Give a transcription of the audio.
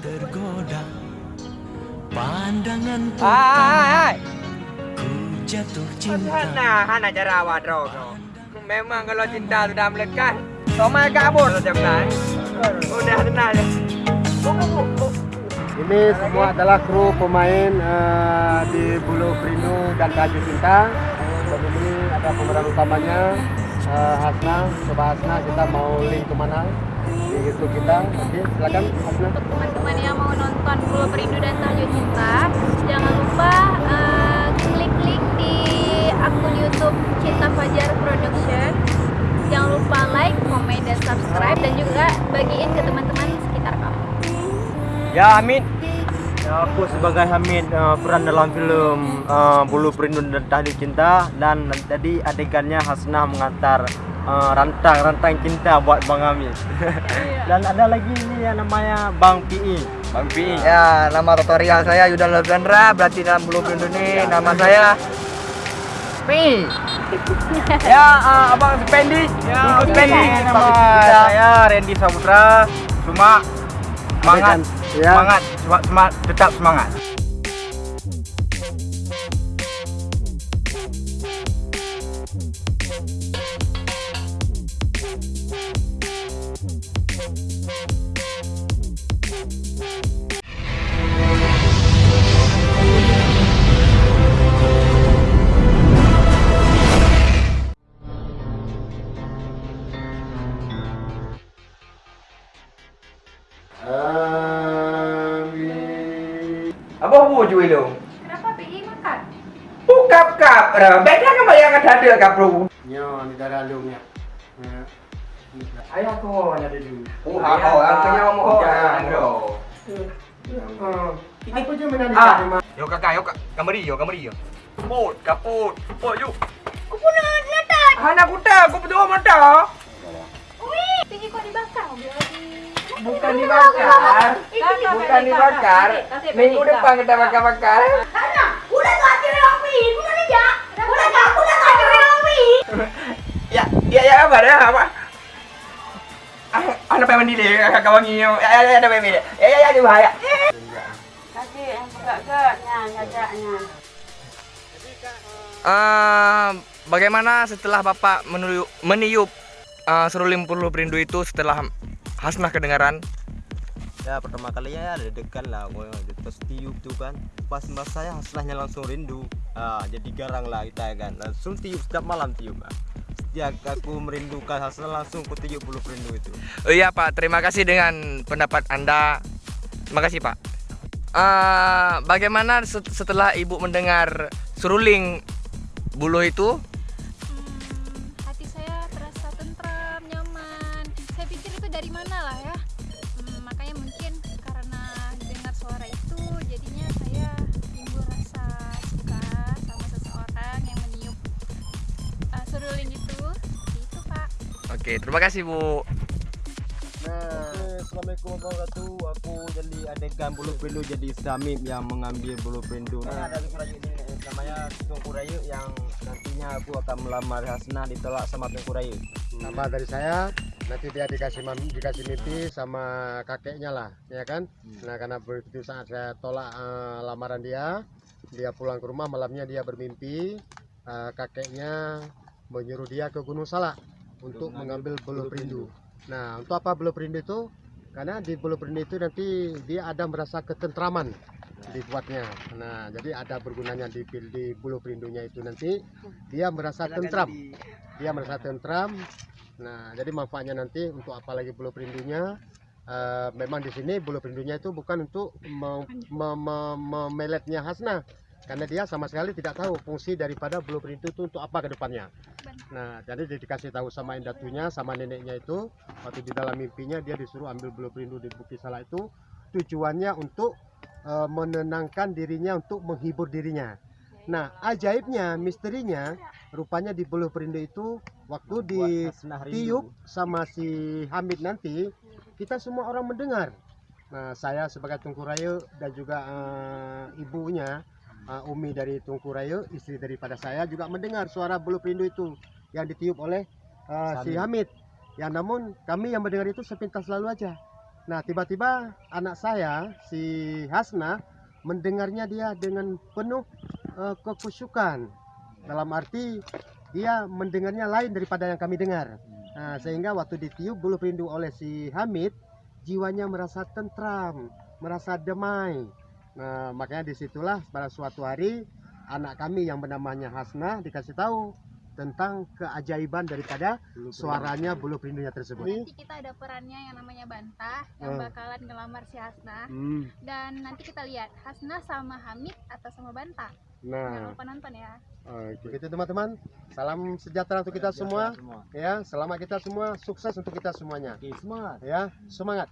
tergoda Pandangan Hai, ku jatuh cinta Hana. Memang kalau cinta sudah melekat, Somai kabur mana? Udah tenang ya. Ini semua adalah kru pemain eh, di Bulu Perindu dan Kaju Cinta. Dan ini ada pemeran utamanya eh, Hasna. Coba Hasna kita mau link ke mana di YouTube kita. Oke, silakan. Untuk teman-teman yang mau nonton Bulu Perindu dan Tahajud Cinta jangan lupa eh, klik link di akun YouTube Cinta Fajar Production. Jangan lupa like, komen, dan subscribe dan juga bagiin ke teman-teman sekitar kamu. Ya Hamid Ya, Aku sebagai Hamid uh, peran dalam film uh, Bulu Perindu dan Tahlil Cinta Dan tadi adegannya Hasnah mengantar uh, rantang-rantang cinta buat Bang Hamid Dan ada lagi ini yang namanya Bang PI Bang Pi. Ya, nama tutorial saya Yuda Lordandra, berarti dalam bulu perindu ini nama saya Pi. ya, uh, Abang Spendi. Ya, Spendi. Nama saya Randy Saputra. Cuma semangat, Ya. semangat, cuma- cuma tetap semangat. Apa bubur tu elok? Kenapa pergi makan? Oh, Bukap kap. Baiklah kamu yang ada ada kap bubur. Ya, ni dah lalu ni. Ya. Ayah aku orang ada dulu. Oh, ha kau. Aku yang mohon. Ya. Ini pun cuma nak dikatakan. Yo, kakak. Yo, kak. Kamari, yo. Kamari, yo. Kaput. Kaput. Kaput, yo. Aku pun nak letak. Ha, nak kuta. Aku berdua mata. Ui. Tinggi kau dibakar. Bukan dibakar. Eh, Bukan dibakar. Minggu depan kita bakar-bakar. Ah, pengen mandi deh, kakak wangi. Ya, ya, ya, ada deh. Ya, ya, ya, di bahaya. Eh, bagaimana setelah Bapak meniup, meniup eh, seruling puluh perindu itu setelah Hasnah kedengaran? Ya pertama kali ya deg-degan lah gua terus tiup tuh kan Pas mas saya Hasnahnya langsung rindu ah, Jadi garang lah kita ya kan Langsung tiup setiap malam tiup ah. Setiap aku merindukan Hasnah langsung ku tiup bulu perindu itu Oh iya Pak, terima kasih dengan pendapat Anda. Terima kasih Pak. Eh, bagaimana set- setelah Ibu mendengar seruling bulu itu? Oke, terima kasih Bu. Nah, Oke, Assalamualaikum warahmatullahi wabarakatuh. Aku jadi adegan bulu perindu jadi Samim yang mengambil bulu perindu Nah ada Rayu ini namanya Tungku Rayu yang nantinya aku akan melamar Hasnah ditolak sama Tungku Rayu nama dari saya nanti dia dikasih mam- dikasih mimpi sama kakeknya lah ya kan? Nah karena begitu saat saya tolak eh, lamaran dia dia pulang ke rumah malamnya dia bermimpi eh, kakeknya menyuruh dia ke Gunung Salak untuk mengambil bulu perindu. nah untuk apa bulu perindu itu? Karena di bulu perindu itu nanti dia ada merasa ketentraman dibuatnya. Nah jadi ada bergunanya di, di bulu perindunya itu nanti dia merasa tentram. dia merasa tentram. Nah, jadi manfaatnya nanti untuk apalagi bulu perindunya? Eh, memang di sini bulu perindunya itu bukan untuk me- me- me- memeletnya Hasna karena dia sama sekali tidak tahu fungsi daripada bulu perindu itu untuk apa ke depannya. Nah, jadi dia dikasih tahu sama indatunya sama neneknya itu waktu di dalam mimpinya dia disuruh ambil bulu perindu di Bukit Salak itu tujuannya untuk eh, menenangkan dirinya untuk menghibur dirinya. Nah, ajaibnya, misterinya, rupanya di bulu perindu itu waktu di tiup sama si Hamid nanti, kita semua orang mendengar. Nah, saya sebagai Tungku Rayu dan juga eh, ibunya, eh, Umi dari Tungku Rayu, istri daripada saya juga mendengar suara bulu perindu itu yang ditiup oleh eh, si. Hamid. Ya namun kami yang mendengar itu sepintas lalu aja. Nah, tiba-tiba anak saya si Hasna mendengarnya dia dengan penuh eh, kekusyukan. Dalam arti dia mendengarnya lain daripada yang kami dengar. Nah, sehingga waktu ditiup bulu perindu oleh si Hamid, jiwanya merasa tentram, merasa damai. Nah, makanya di situlah pada suatu hari anak kami yang bernamanya Hasna dikasih tahu tentang keajaiban daripada suaranya bulu perindunya tersebut. Nanti kita ada perannya yang namanya Bantah yang Hmm. bakalan ngelamar si Hasna Hmm, dan nanti kita lihat Hasna sama Hamid atau sama Bantah. Jangan Nah, lupa nonton ya. oke. begitu teman-teman. Salam sejahtera untuk kita semua. Ya, selamat kita semua, sukses untuk kita semuanya. Oke, semangat. Ya, semangat.